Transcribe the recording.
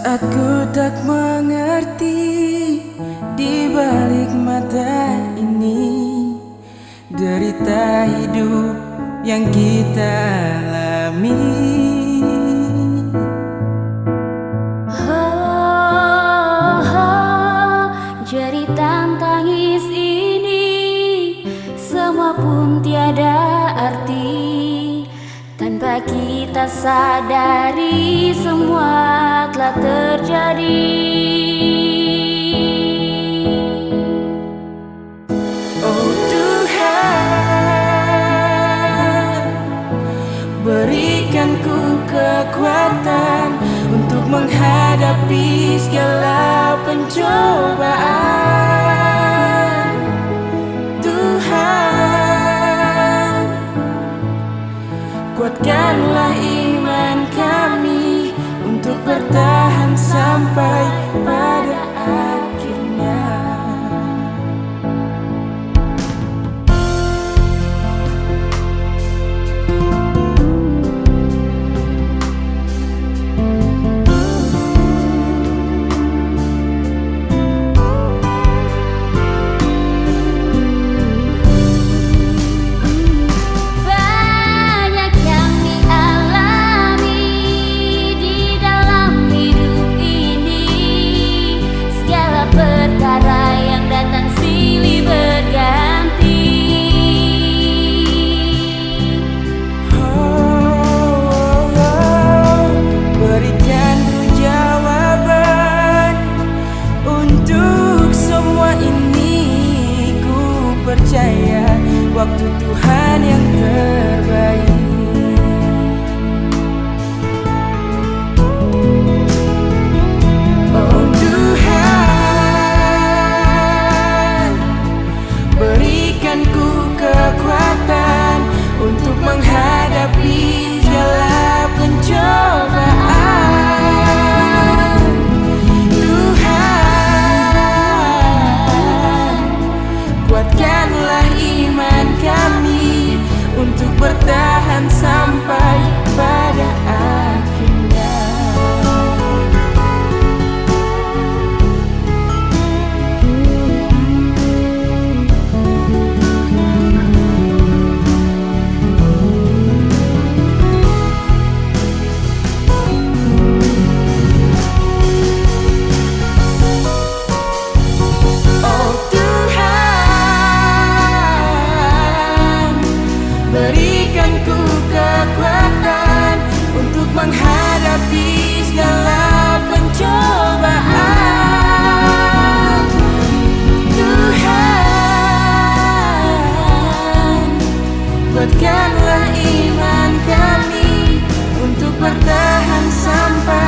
Saat ku tak mengerti di balik mata ini. Derita hidup yang kita alami Tanpa kita sadari Semua telah terjadi. Oh Tuhan Berikan ku kekuatan Untuk menghadapi segala pencobaan Kuatkanlah iman kami untuk bertahan sampai pada waktu Tuhan yang terbaik Kuatkanlah iman kami Untuk bertahan sampai